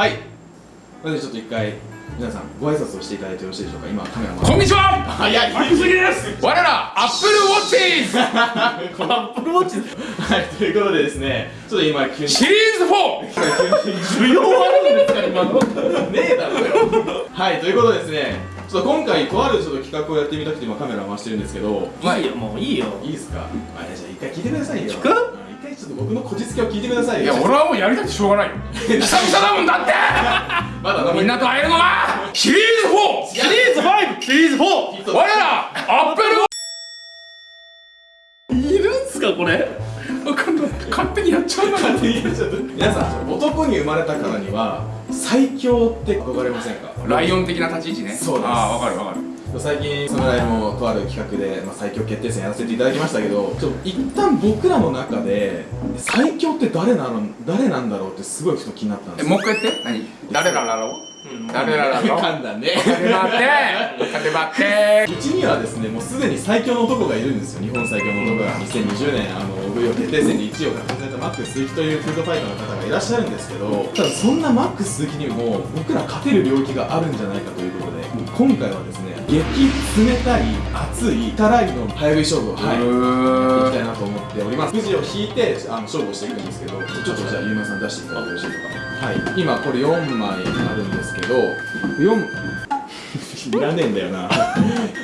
はい。まずちょっと一回皆さんご挨拶をしていただいてよろしいでしょうか？今カメラこんにちは。早い。マキスギです。我らアップルウォッチーズアップルウォッチはいということでですねちょっと今急に。シリーズ 4! 需要あるんですか？今の。ねえだろよ。はいということでですねちょっと今回とあるちょっと企画をやってみたくて今カメラ回してるんですけど。い。いよもういいよ。いいですか？あじゃあ一回聞いてくださいよ。聞く？ちょっと僕のこじつけを聞いてくださいよ。いや俺はもうやりたくてしょうがないよ。久々だもんだって。まだみんなと会えるのはシリーズ 4! シリーズ 5! シリーズ 4! 我らアップル。いるんすかこれ？わかんない。勝手にやっちゃうな。皆さん男に生まれたからには最強って憧れませんか？ライオン的な立ち位置ね。そうです。ああわかるわかる最近侍もとある企画で、まあ、最強決定戦やらせていただきましたけどちょっと一旦僕らの中で最強って誰なの誰なんだろうってすごいふと気になったんですよ。えもう一回言って？何？誰らだろう？誰らだろう？噛んだね。勝てばって勝てばってうちにはですねもうすでに最強の男がいるんですよ。日本最強の男が。2020年あの VO 決定戦で1位を獲得されたマックス鈴木というフードファイターの方がいらっしゃるんですけどただそんなマックス鈴木にも僕ら勝てる領域があるんじゃないかということで今回はですね激冷たい熱いたらいの早食い勝負をはいやっていきたいなと思っております。くじを引いてあの勝負をしていくんですけどちょっとじゃあゆうまさん出していただいてよろしいでしょうか？はい。今これ4枚あるんですけど4 いらねえんだよな。まあ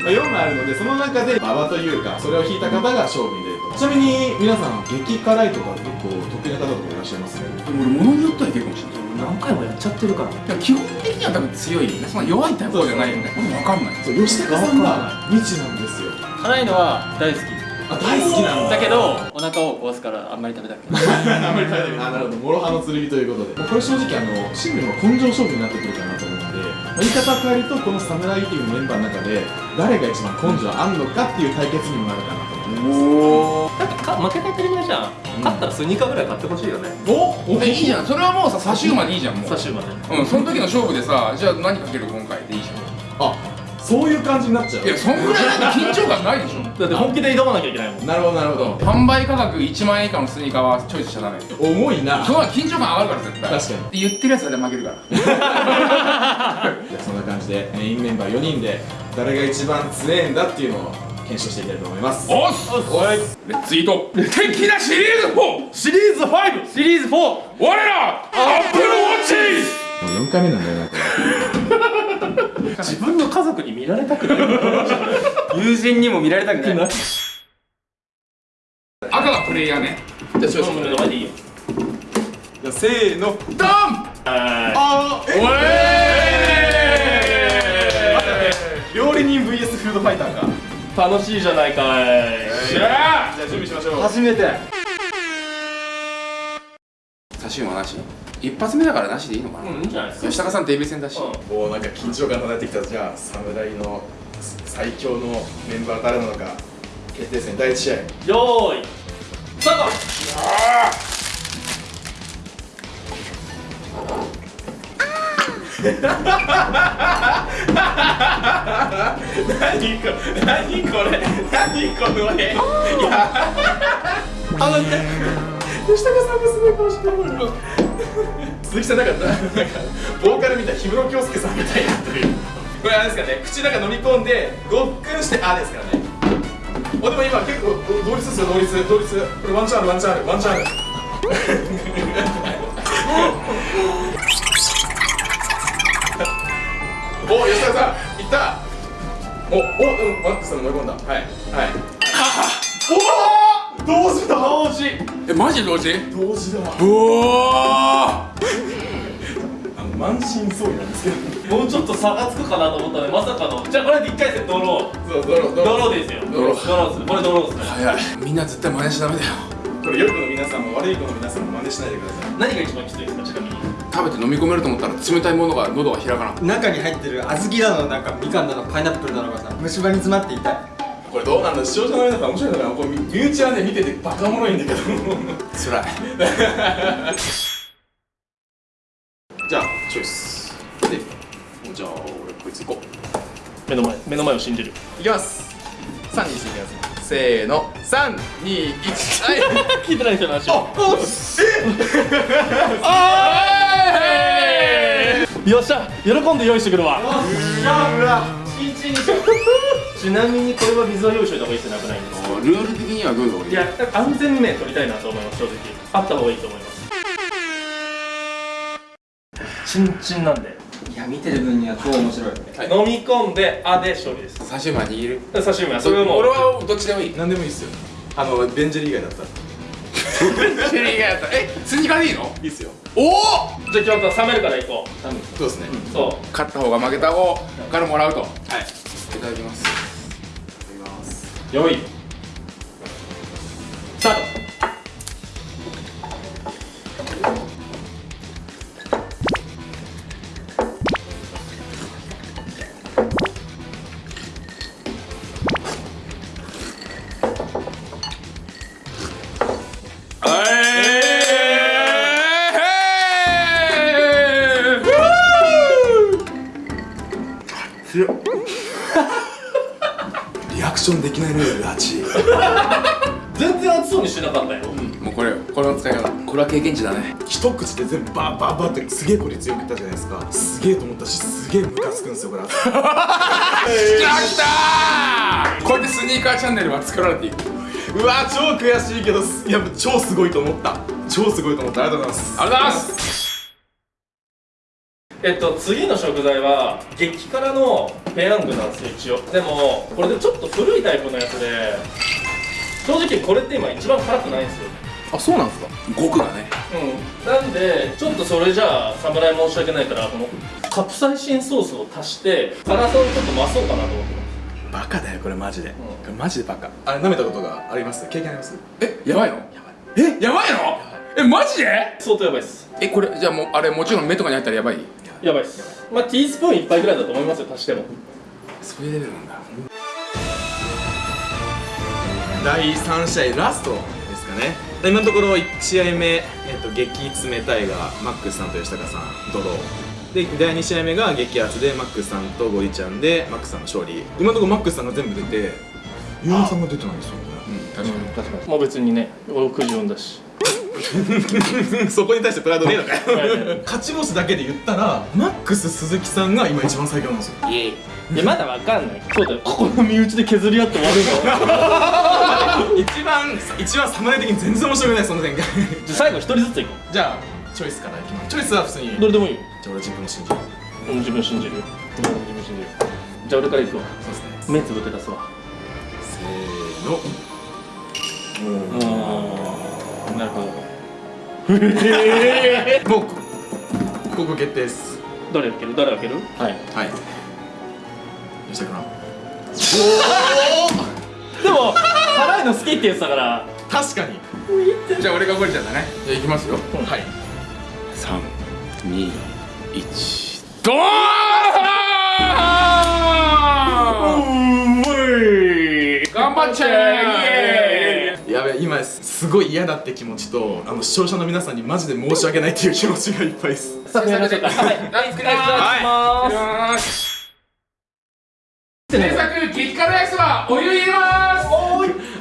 4枚あるのでその中で馬場というかそれを引いた方が勝負に出ると。ちなみに皆さん激辛いとか結構得意な方とかいらっしゃいます俺物によってはいけるかもしれない何回もやっちゃってるから。基本的には多分強いよね。そんな弱いタイプじゃないよね。俺分かんない。そう吉高さんが未知なんですよ。辛いのは大好き。あ大好きなんだ。だけどお腹を壊すからあんまり食べたくない。あんまり食べたくない。あなるほど。諸刃の剣ということで。もうこれ正直あのシングルの根性勝負になってくるかなと思うので、まあ言い方を変えるとこの侍ティーのメンバーの中で誰が一番根性あんのかっていう対決にもなるかなと思いますおだってか負けた当たり前じゃん、勝ったらスニーカーぐらい買ってほしいよね。おおえいいじゃん。それはもうさ差し馬でいいじゃんもう。最終まで。うんその時の勝負でさじゃあ何かける今回でいいじゃあそういう感じになっちゃう。んいやそんぐらい緊張感ないでしょ。だって本気で挑まなきゃいけないもん。なるほどなるほど。販売価格1万円以下のスニーカーはチョイスしちゃダメ。重いな。その方が緊張感上がるから絶対。確かに。言ってるやつは負けるから。じゃあそんな感じでメインメンバー4人で誰が一番強えんだっていうのを検証していきたいと思います。おっす！レッツイート。敵なシリーズ 4! シリー！ズ 5! シリーズ 4! 我らアップルウォッチもう4回目なんだよなこれ 自分の家族に見られたくない。友人にも見られたくない。赤がプレイヤーね。じゃあチョイス目の前でい。いよじゃあせーのドン！はあーおえ料理人 VS フードファイターか。い楽しいじゃないかい。じゃあじゃあ準備しましょう。初めて。差し馬なし？一発目だからなしでいいのかな、うんいいんじゃないですか。吉高さんデビュー戦だし、もうなんか緊張感漂ってきた。じゃあ侍の最強のメンバー誰なのか決定戦第1試合。よーい。スタート 何これ何これ。何この絵いやあのね吉高さんがすごい顔してる鈴木さんなんかなんかボーカルみたい氷室京介さんみたいなというこれあれですかね口の中飲み込んでごっくんしてあですからねおでも今結構同率ですよ同率同率これワンチャンあるワンチャンあるワンチャンあるお吉田さんいったおおうんマックスさん飲み込んだはいはいおお同時だ同時えマジで同時同時だうおーあの満身創痍なんですけどもうちょっと差がつくかなと思ったのでまさかのじゃあこれで1回戦ドローそうドロドドローですよドロードローですこれドローですね早いみんな絶対真似しちゃダメだよこれ良い子の皆さんも悪い子の皆さんも真似しないでください何が一番きついですか食べて飲み込めると思ったら冷たいものが喉が開かな中に入ってる小豆だのなんかみかんだのパイナップルだのがさ虫歯に詰まって痛い。これどうなんだ視聴者の皆さん。面白いのかなこれ身内はね見ててバカおもろいんだけど。つらい。じゃあチョイス。でじゃあ俺こいつ行こう。目の前目の前を信じる。いきます。3、2、1いきますせーの。3、2、1はい。聞いてない人の話あをあえあー！いよっしゃ喜んで用意してくるわ。ちなみにこれは水は用意しといた方がいいですよなくないんですルール的にはどういうのがいいいや安全面取りたいなと思います正直。あった方がいいと思います。チンチンなんで。いや見てる分には超面白い。飲み込んで「あ」で勝利です。刺身は握る？刺身はそれはもう俺はどっちでもいい。何でもいいっすよ。あのベンジェリー以外だったらシェリーがやったえスニーカーでいいの？いいっすよ。おお！じゃあ今日は冷めるから行こそうですね。うそう。勝った方が負けた方からもらうと。はい。いただきます。よいないレベル8全然熱そうにしてなかったよ。もうこれこれの使い方これは経験値だね。一口で全部バーバーバーってすげえ効率よくいったじゃないですか。すげえと思ったしすげえムカつくんですよこれ。きたきたーこうやってスニーカーチャンネルは作られていく。うわ超悔しいけどいや超すごいと思った。超すごいと思った。ありがとうございます。ありがとうございますえっと次の食材は激辛のペヤングなんですよ一応。でもこれでちょっと古いタイプのやつで正直これって今一番辛くないんですよ。あそうなんですか？極がね。うん。なんでちょっとそれじゃあ侍申し訳ないからこのカプサイシンソースを足して辛さをちょっと増そうかなと思ってます。バカだよこれマジで、これマジでバカ。あれ舐めたことがあります？経験あります？えやばいの？えやばいの？えマジで？相当やばいっす。えこれじゃあもうあれもちろん目とかにあったらやばい？やばいっす。まあティースプーン1杯ぐらいだと思いますよ足しても。そういうレベルなんだ。第3試合ラストですかね。今のところ1試合目、えっと、激冷たいがマックスさんと吉高さんドロー。で第2試合目が激アツでマックスさんとゴリちゃんでマックスさんの勝利。今のところマックスさんが全部出てユーさんが出てないですよね。うん確かに。確かに。もう別にね俺9時読んだし そこに対してプライドねえのかよ。勝ち星だけで言ったらマックス鈴木さんが今一番最強なんですよ。いやまだわかんない。そうだよ。ここの身内で削り合って終わるんだ一番一番侍的に全然面白くないその展開。じゃあ最後一人ずついこじゃあチョイスからいきます。チョイスは普通に。うどれでもいいよ。じゃあ俺自分の信じる。うん自分信じるよ。自分信じるじゃあ俺からいくわ。そうですね。目つぶって出すわ。せーのなるほど。もうこここ決定です。誰開ける？誰開ける？はい。はい。吉田君でも辛いの好きって言ってたから。確かに。じゃあ俺がゴリちゃんだね。じゃあいきますよ。はい。321ドーン！頑張っちゃえ！やべ今すごい嫌だって気持ちとあの視聴者の皆さんにマジで申し訳ないっていう気持ちがいっぱいです。はい。はい。作ります制作激辛焼きそばお湯入れます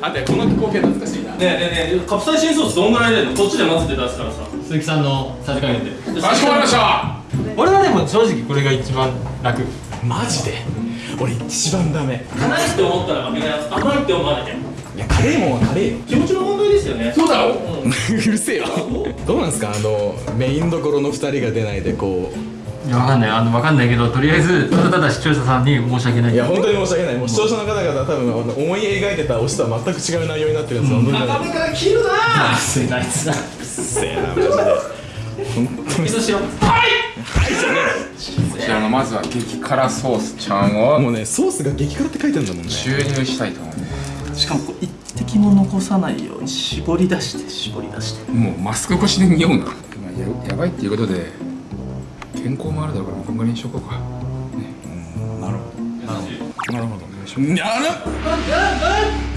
あとこの光景懐かしいな。ねえねえねえカプサイシンソースどんぐらい入れるの？こっちで混ぜて出すからさ。鈴木さんのさじ加減でかしこまりました俺はでも正直これが一番楽。マジで。俺一番ダメ。辛いって思ったら負けないやつ甘いって思わなきゃいやカレーもんはカレーよ。気持ちの問題ですよね。そうだろ？う るせえよ。どうなんですか？あのメインどころの2人が出ないでこいやわかんない。あのわかんないけどとりあえずただただ視聴者さんに申し訳ない。ういや本当に申し訳ない。もう視聴者の方々は多分思い描いてた推しとは全く違う内容になってるんですよ、本当に中身から切るな！あすいなあいつなせえなマジで。本当に。味噌汁こちらのまずは激辛ソースちゃんをもうねソースが激辛って書いてるんだもんね。注入したいと思いますしかもこう一滴も残さないように絞り出して絞り出して。もうマスク越しで匂うな、まあ、ややばいっていうことで健康もあるだろうからこん。ぐらいにしとこうか、ね、なるほど。なるほど。お願いします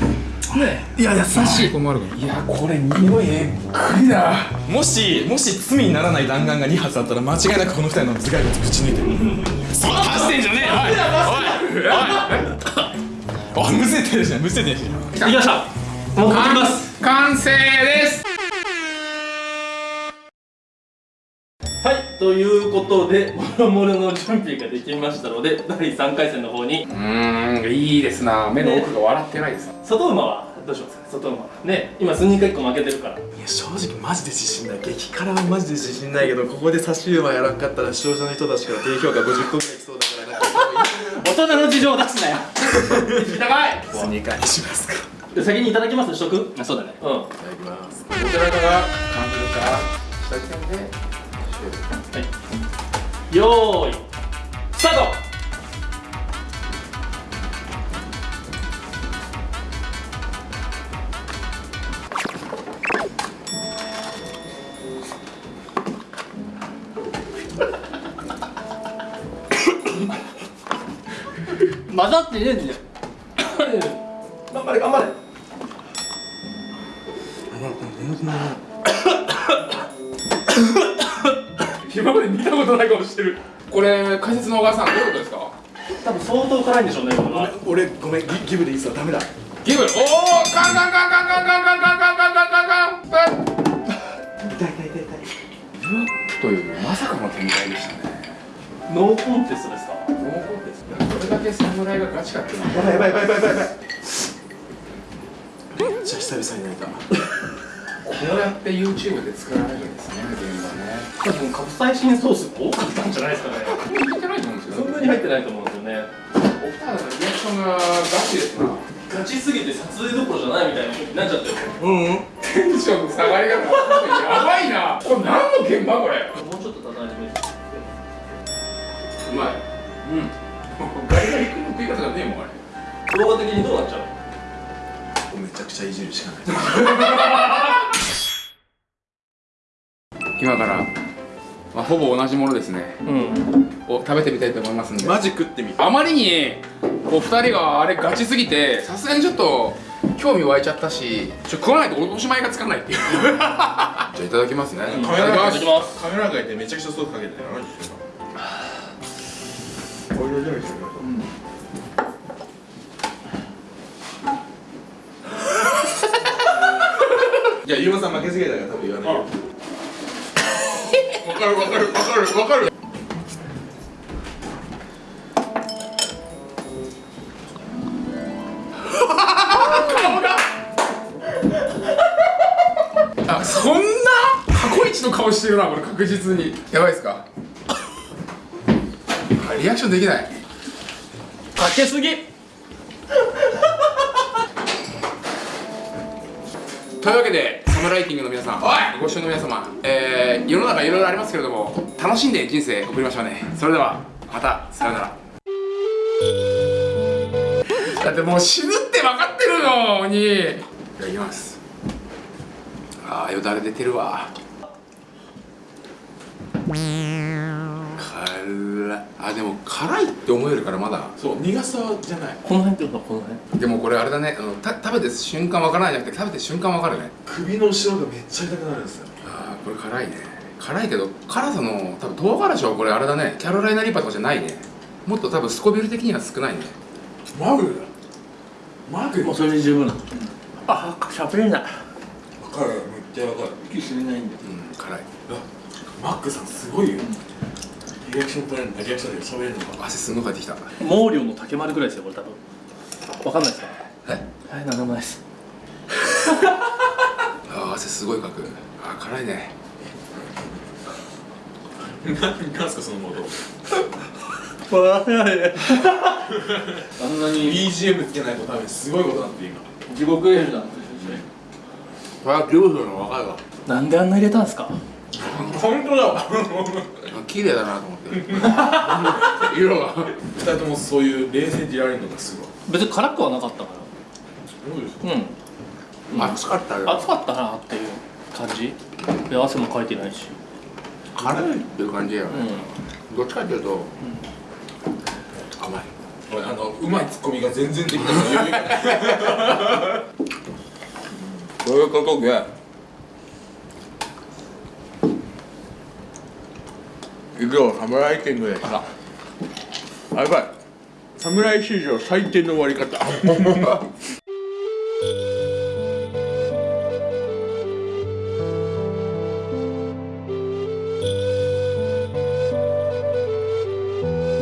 いや優し健康もあるからいやこれ匂いえっくりだもしもし罪にならない弾丸が2発あったら間違いなくこの2人の頭蓋骨ぶち抜いてるそう出してんじゃねえよおいおいおいむせてるじゃん。むせてるじゃんいきましたもうかけます。完成です。はいということでもろもろの準備ができましたので第3回戦の方に。うーんいいですな。目の奥が笑ってないです。外馬はどうしますか？外馬。ね今数人か1個負けてるから。いや正直マジで自信ない。激辛はマジで自信ないけどここで差し馬やらんかったら視聴者の人たちから低評価50個ぐらい来そう人の事情を出すなよ。高い。スニーカーにしますか。で先にいただきます。しとくあそうだね。うん。いただきます。どちらかが感じたら下時点でよーい。スタート混ざってねえんだよ。頑張れ頑張れ。今まで見たことない顔してる。これ解説の小川さんどういうことですか？多分相当辛いんでしょうねこれは。俺ごめんギギブでいいっすわ。ダメだ。ギブおおカンカンカンカンカンカンカンカンカンカンカンカンカン痛い痛い痛い痛いというまさかの展開でしたねノーコンテストですか？ノーコンテスト。どれだけ侍がガチかっていうの。はやばいやばいやばいやばいやばい。めっちゃ久々に泣いた。こうやって YouTube で作られるんですね現場ね。多分カプサイシンソース多かったんじゃないですかね。聞いてないと思うんですよ。そんなに入ってないと思うんですよね。お二人のリアクションがガチですな。ガチすぎて撮影どころじゃないみたいなになっちゃってる。うんうん。テンションの下がりがやばいな。これ何の現場これ？もうちょっと叩いてみてうまい。うん。ガリガリ君の食い方がねえもんあれ。動画的にどうなっちゃうめちゃくちゃいじるしかない。今から、まあ、ほぼ同じものですね。うん。を食べてみたいと思いますんで。マジ食ってみあまりにお二人があれガチすぎてさすがにちょっと興味湧いちゃったしちょ食わないとおしまいがつかないっていう。じゃあいただきますね。いカメラただきます。ますカメラがいてめちゃくちゃソースかけてるマジでオイルジャムしてくださいいや、ゆうまさん負けすぎたから多分言わないよ。わかるわかるわかるわかる。あそんな？過去一の顔してるなこれ確実に。やばいですか？あリアクションできない。かけすぎ。というわけでサムライティングの皆さんご視聴の皆様、えー、世の中いろいろありますけれども楽しんで人生送りましょうね。それではまたさようなら。だってもう死ぬって分かってるのにいただきます。ああよだれ出てるわ辛いあでも辛いって思えるからまだ。そう、苦さじゃない。この辺ってことこの辺？でもこれあれだね。あのた食べて瞬間分からないじゃなくて食べて瞬間分かるね。首の後ろがめっちゃ痛くなるんですよ。あーこれ辛いね。辛いけど辛さの多分唐辛子はこれあれだね。キャロライナリーパーとかじゃないね。もっと多分スコビル的には少ないね。マグ？だマグ？もうそれで十分。なあしゃべれないわかる。めっちゃわかる。息吸えないんだようん辛い。マックさんすごいよリアクション取れるんだリアクションで喋れるのか。汗すんごいかいてきた。毛量の竹丸ぐらいですよこれ多分。わかんないですか？えはいなんでもないです。あー汗すごいかく。あー辛いね。なんすかそのモードあんなに BGM つけないと多分す。ごいことになってる今。地獄絵図だこれは牛風の分かるわ。なんであんな入れたんですか？本当だわ。綺麗だなと思って。色が。二人ともそういう冷静でいられるのがすごい。別に辛くはなかったから。そうですうん。熱かったよ。暑かったなっていう感じ。で汗もかいてないし。辛いっていう感じやよね、うどっちかっていうと、甘い。俺あのうまいツッコミが全然できない。から余裕がそういうことで行くよ侍天狗でさあやばい。侍史上最低の終わり方。